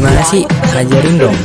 Gimana sih? Ajarin dong.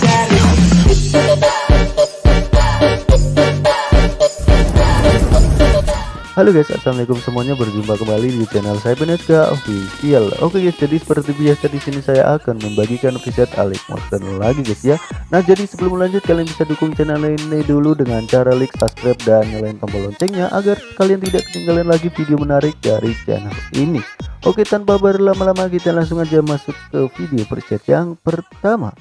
Halo guys, assalamualaikum semuanya. Berjumpa kembali di channel saya Benetka Official. Oke guys, jadi seperti biasa di sini saya akan membagikan preset Alex Monster lagi guys ya. Nah jadi sebelum lanjut kalian bisa dukung channel ini dulu dengan cara like, subscribe dan nyalain tombol loncengnya agar kalian tidak ketinggalan lagi video menarik dari channel ini. Oke tanpa berlama-lama kita langsung aja masuk ke video preset yang pertama.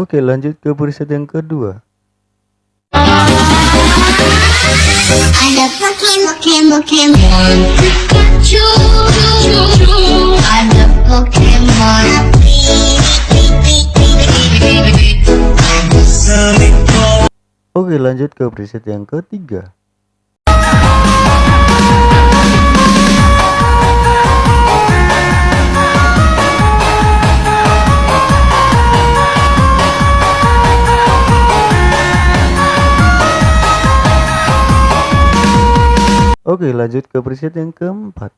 Oke lanjut ke preset yang kedua. Oke lanjut ke preset yang ketiga Oke lanjut ke preset yang keempat.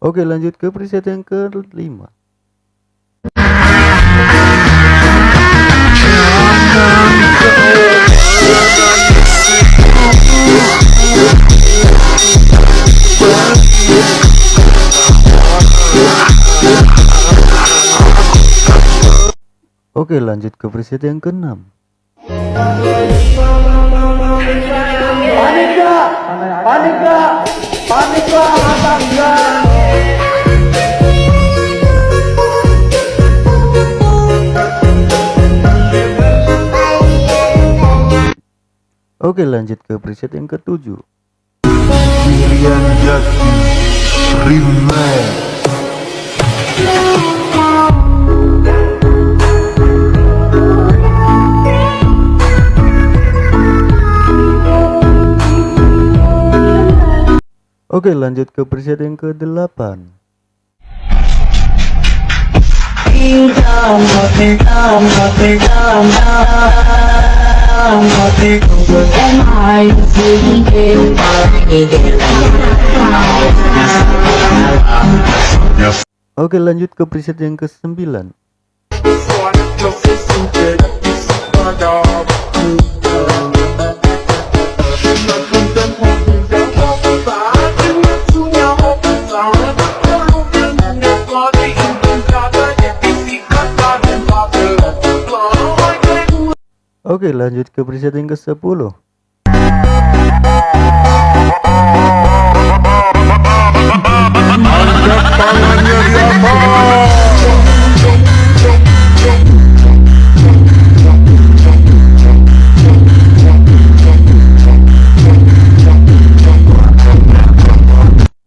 Oke lanjut ke preset yang kelima Oke lanjut ke preset yang keenam. Oke lanjut ke preset yang ketujuh. Irian Oke lanjut ke preset yang ke-8 Oke lanjut ke preset yang ke-9 Oke lanjut ke preset yang ke-10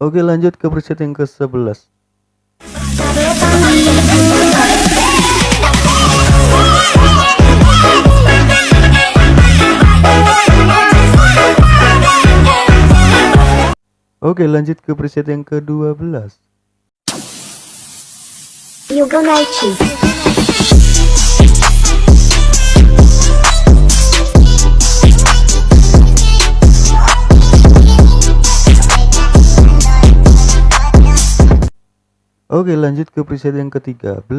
Oke lanjut ke preset yang ke-11 Oke lanjut ke preset yang ke-12 Yugonaichi. Oke lanjut ke preset yang ke-13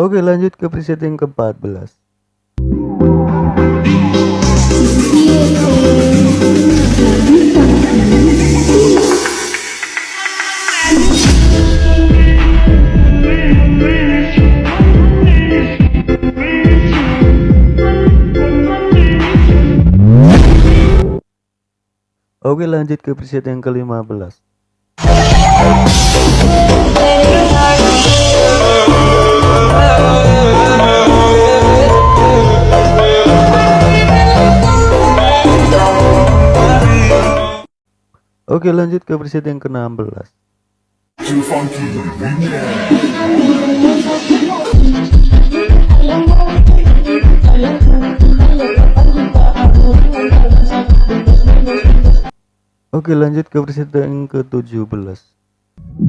Oke lanjut ke preset yang ke-14 Oke lanjut ke preset yang ke-15 Oke lanjut ke preset yang ke-16 Oke lanjut ke preset yang ke-17 Oke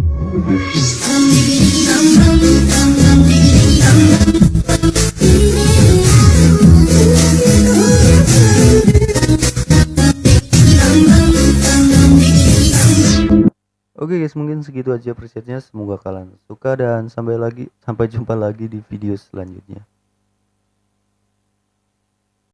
guys mungkin segitu aja presetnya semoga kalian suka dan sampai lagi sampai jumpa lagi di video selanjutnya